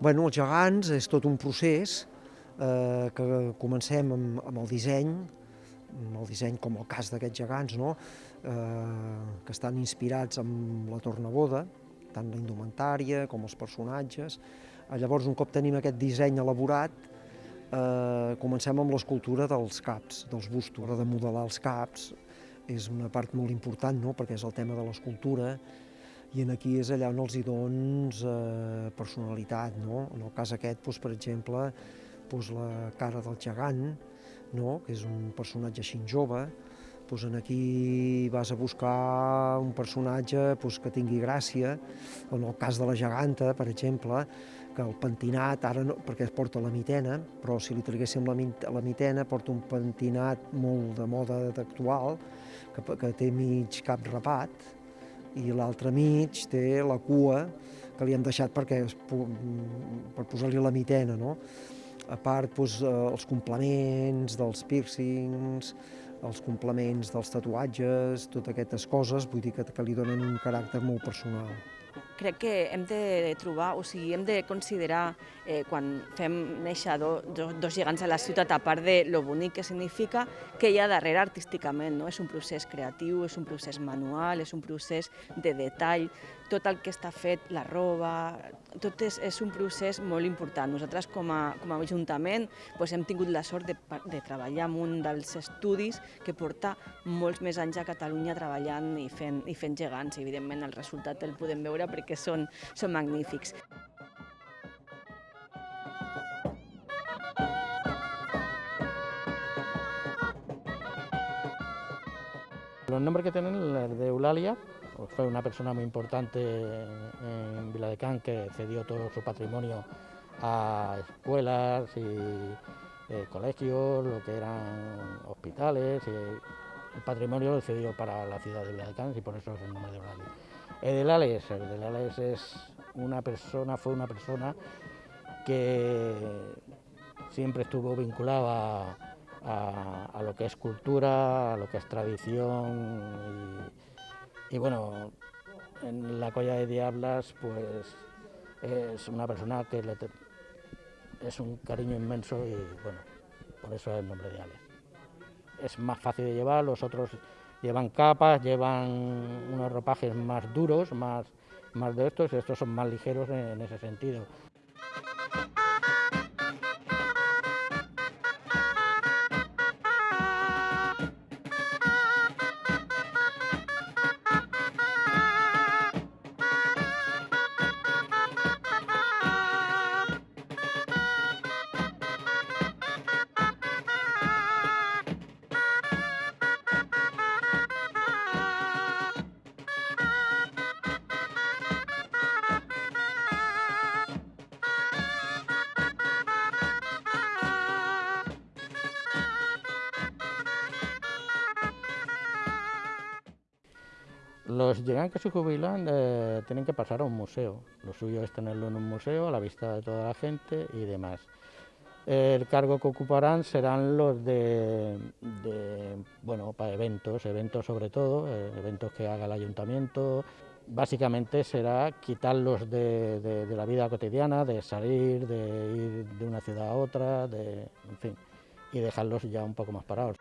Bueno, els gegants és tot un procés eh, que comencem amb, amb el disseny, amb el disseny com el cas d'aquests gegants, no? eh, que estan inspirats en la tornaboda, tant la indumentària com els personatges. Eh, llavors, un cop tenim aquest disseny elaborat, eh, comencem amb l'escultura dels caps, dels bustos. De modelar els caps és una part molt important, no? perquè és el tema de l'escultura, i en aquí és allà on els hi dons eh, personalitat. No? En el cas aquest, doncs, per exemple, doncs, la cara del gegant, no? que és un personatge així jove, doncs en aquí vas a buscar un personatge doncs, que tingui gràcia, en el cas de la geganta, per exemple, que el pentinat, ara no, perquè es porta la mitena, però si li traguéssim la, la mitena, porta un pentinat molt de moda actual, que, que té mig cap rapat, i l'altre mig té la cua que li han deixat perquè per posar-li la mitena, no? A part, doncs, els complements dels piercings, els complements dels tatuatges, totes aquestes coses, vull dir que, que li donen un caràcter molt personal crec que hem de trobar, o sigui, hem de considerar eh, quan fem néixer do, do, dos gegants a la ciutat, a part de lo bonic que significa, que hi ha darrere artísticament. No? És un procés creatiu, és un procés manual, és un procés de detall, tot el que està fet, la roba, tot és, és un procés molt important. Nosaltres com a, com a Ajuntament doncs hem tingut la sort de, de treballar en un dels estudis que porta molts més anys a Catalunya treballant i fent, i fent gegants. Evidentment el resultat el podem veure perquè són, són magnífics. Los nombres que tienen el de Eulalia, pues fue una persona muy importante en Viladecán que cedió todo su patrimonio a escuelas y eh, colegios, lo que eran hospitales, y el patrimonio lo cedió para la ciudad de Viladecán y por eso es el nombre de Eulalia. Edelales, Edelales es una persona, fue una persona que siempre estuvo vinculada a, lo que es cultura, a lo que es tradición y, bueno, en la Colla de Diablas pues es una persona que le es un cariño inmenso y bueno, por eso es el nombre de Ale. Es más fácil de llevar, los otros llevan capas, llevan unos ropajes más duros, más, más de estos, estos son más ligeros en ese sentido. Los llegan que se jubilan eh, tienen que pasar a un museo. Lo suyo es tenerlo en un museo a la vista de toda la gente y demás. El cargo que ocuparán serán los de, bueno, para eventos, eventos sobre todo, eh, eventos que haga el ayuntamiento. Básicamente será quitarlos de, de, la vida cotidiana, de salir, de ir de una ciudad a otra, de, en fin, y dejarlos ya un poco más parados.